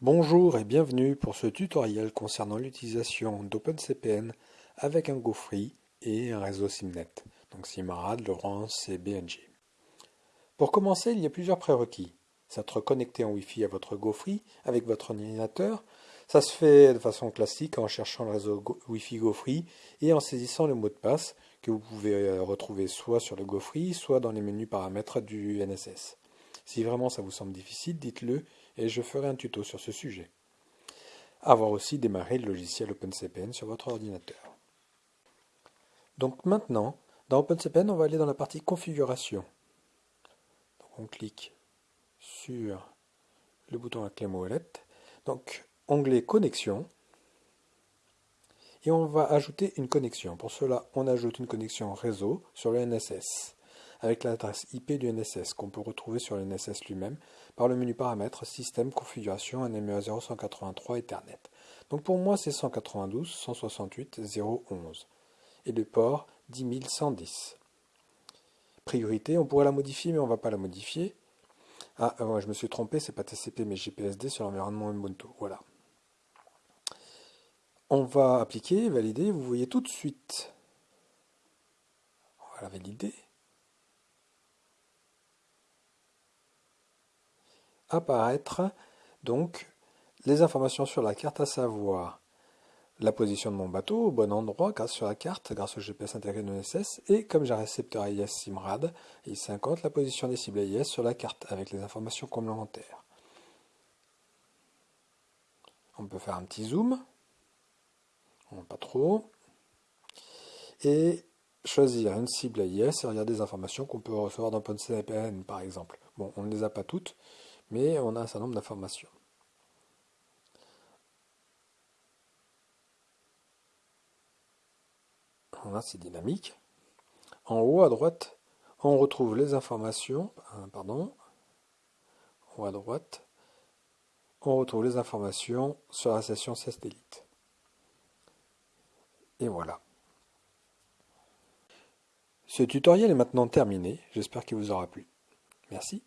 Bonjour et bienvenue pour ce tutoriel concernant l'utilisation d'OpenCPN avec un GoFree et un réseau SIMNet, donc Simrad, Laurence et BNG. Pour commencer, il y a plusieurs prérequis. S'être connecté en Wi-Fi à votre GoFree avec votre ordinateur, ça se fait de façon classique en cherchant le réseau Wi-Fi GoFree et en saisissant le mot de passe que vous pouvez euh, retrouver soit sur le GoFree, soit dans les menus paramètres du NSS. Si vraiment ça vous semble difficile, dites-le et je ferai un tuto sur ce sujet. Avoir aussi démarré le logiciel OpenCPN sur votre ordinateur. Donc maintenant, dans OpenCPN, on va aller dans la partie configuration. On clique sur le bouton à clé molette. Donc onglet connexion. Et on va ajouter une connexion. Pour cela, on ajoute une connexion réseau sur le NSS avec l'adresse IP du NSS qu'on peut retrouver sur le NSS lui-même par le menu paramètres Système Configuration NMEA 0183 Ethernet. Donc pour moi c'est 192.168.0.11 et le port 10110. Priorité, on pourrait la modifier mais on ne va pas la modifier. Ah, euh, je me suis trompé, c'est pas TCP mais GPSD sur l'environnement Ubuntu. Voilà. On va appliquer, valider, vous voyez tout de suite. On va la valider. Apparaître donc les informations sur la carte, à savoir la position de mon bateau au bon endroit grâce sur la carte, grâce au GPS intégré de l'ESS, et comme j'ai un récepteur AIS SIMRAD, I50, la position des cibles AIS sur la carte avec les informations complémentaires. On peut faire un petit zoom, pas trop, et choisir une cible AIS et regarder des informations qu'on peut recevoir dans PONCPN par exemple. Bon, on ne les a pas toutes, mais on a un certain nombre d'informations. Là, c'est dynamique. En haut à droite, on retrouve les informations. Euh, pardon. En haut à droite, on retrouve les informations sur la session satellite. Et voilà. Ce tutoriel est maintenant terminé. J'espère qu'il vous aura plu. Merci.